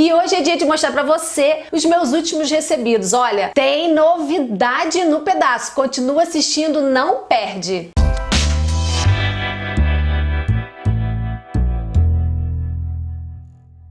E hoje é dia de mostrar pra você os meus últimos recebidos. Olha, tem novidade no pedaço. Continua assistindo, não perde.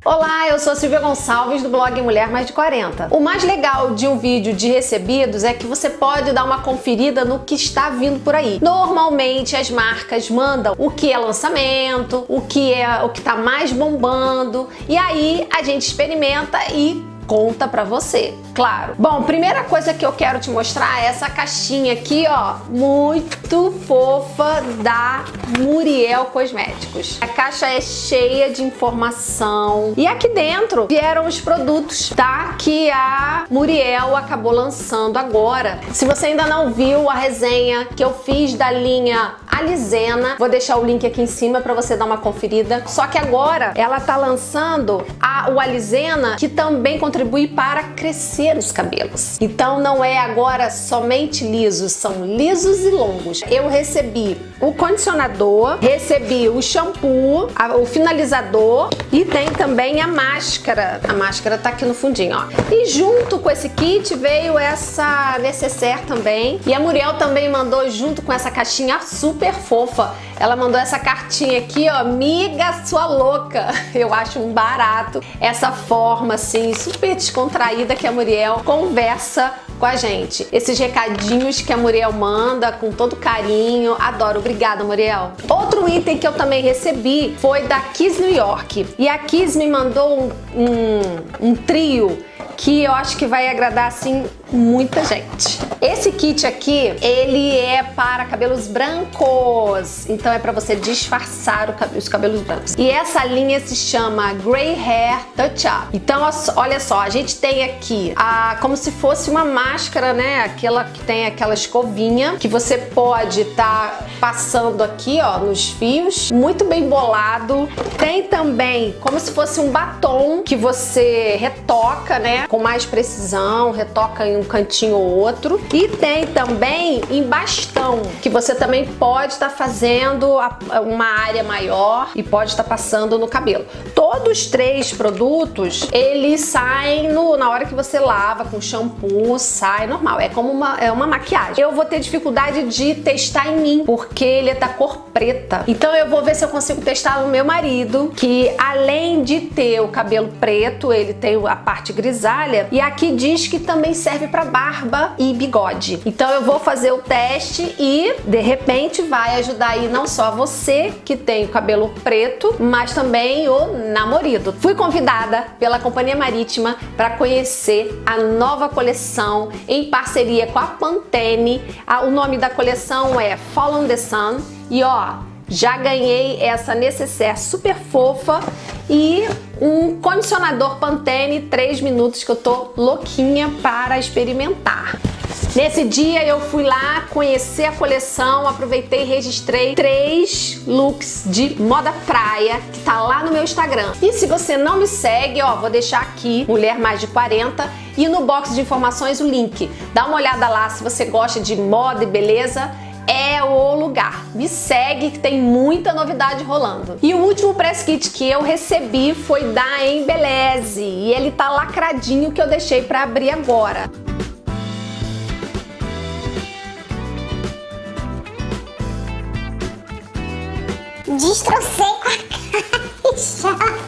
Olá, eu sou Silvia Gonçalves do blog Mulher Mais de 40. O mais legal de um vídeo de recebidos é que você pode dar uma conferida no que está vindo por aí. Normalmente as marcas mandam o que é lançamento, o que é o que está mais bombando e aí a gente experimenta e conta pra você, claro. Bom, primeira coisa que eu quero te mostrar é essa caixinha aqui, ó, muito fofa da Muriel Cosméticos. A caixa é cheia de informação e aqui dentro vieram os produtos, tá? Que a Muriel acabou lançando agora. Se você ainda não viu a resenha que eu fiz da linha Alizena, vou deixar o link aqui em cima para você dar uma conferida. Só que agora ela tá lançando a, o Alizena, que também contribui para crescer os cabelos. Então não é agora somente lisos, são lisos e longos. Eu recebi o condicionador, recebi o shampoo, a, o finalizador e tem também a máscara. A máscara tá aqui no fundinho, ó. E junto com esse kit veio essa necessaire também. E a Muriel também mandou junto com essa caixinha super fofa. Ela mandou essa cartinha aqui, ó, miga sua louca. Eu acho um barato essa forma assim super descontraída que a Muriel conversa com a gente. Esses recadinhos que a Muriel manda com todo carinho, adoro. Obrigada, Muriel. Outro item que eu também recebi foi da Kiss New York. E a Kiss me mandou um, um, um trio que eu acho que vai agradar assim muita gente. Esse kit aqui, ele é para cabelos brancos, então é para você disfarçar os cabelos brancos. E essa linha se chama Grey Hair Touch Up. Então, olha só, a gente tem aqui a, como se fosse uma máscara, né? Aquela que tem aquela escovinha que você pode estar tá passando aqui, ó, nos fios. Muito bem bolado. Tem também como se fosse um batom que você retoca, né? Com mais precisão, retoca em um cantinho ou outro. E tem também em bastão, que você também pode estar tá fazendo uma área maior e pode estar tá passando no cabelo. Todos os três produtos, eles saem no, na hora que você lava com shampoo, sai normal. É como uma, é uma maquiagem. Eu vou ter dificuldade de testar em mim, porque ele é da cor preta. Então eu vou ver se eu consigo testar no meu marido, que além de ter o cabelo preto, ele tem a parte grisalha. E aqui diz que também serve para barba e bigode. Então eu vou fazer o teste e de repente vai ajudar aí não só você que tem o cabelo preto, mas também o namorado. Fui convidada pela Companhia Marítima para conhecer a nova coleção em parceria com a Pantene. O nome da coleção é Fall on the Sun e ó, já ganhei essa necessaire super fofa e um condicionador Pantene 3 minutos que eu tô louquinha para experimentar. Nesse dia eu fui lá conhecer a coleção, aproveitei e registrei três looks de moda praia que tá lá no meu Instagram. E se você não me segue, ó, vou deixar aqui, Mulher Mais de 40, e no box de informações o link. Dá uma olhada lá se você gosta de moda e beleza é o lugar. Me segue que tem muita novidade rolando. E o último press kit que eu recebi foi da Embeleze e ele tá lacradinho que eu deixei para abrir agora. Destrocei com a caixa.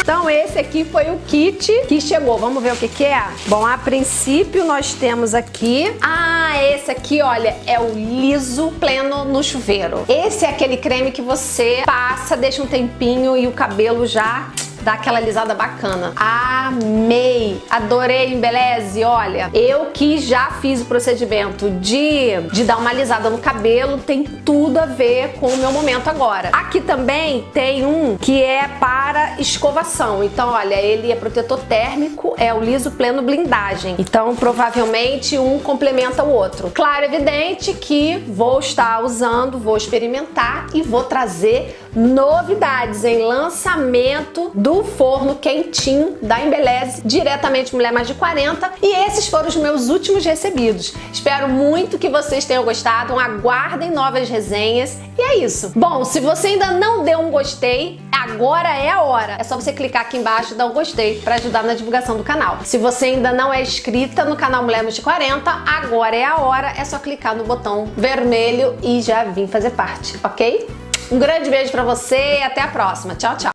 Então esse aqui foi o kit que chegou. Vamos ver o que que é? Bom, a princípio nós temos aqui... Ah, esse aqui, olha, é o liso pleno no chuveiro. Esse é aquele creme que você passa, deixa um tempinho e o cabelo já dá aquela alisada bacana. Amei! Adorei Embeleze, olha, eu que já fiz o procedimento de, de dar uma alisada no cabelo, tem tudo a ver com o meu momento agora. Aqui também tem um que é para escovação, então olha, ele é protetor térmico, é o liso pleno blindagem, então provavelmente um complementa o outro. Claro, evidente que vou estar usando, vou experimentar e vou trazer novidades em lançamento do forno quentinho da Embeleze, diretamente Mulher Mais de 40. E esses foram os meus últimos recebidos. Espero muito que vocês tenham gostado, aguardem novas resenhas. E é isso. Bom, se você ainda não deu um gostei, agora é a hora. É só você clicar aqui embaixo e dar um gostei para ajudar na divulgação do canal. Se você ainda não é inscrita no canal Mulher Mais de 40, agora é a hora. É só clicar no botão vermelho e já vir fazer parte, ok? Um grande beijo pra você e até a próxima. Tchau, tchau!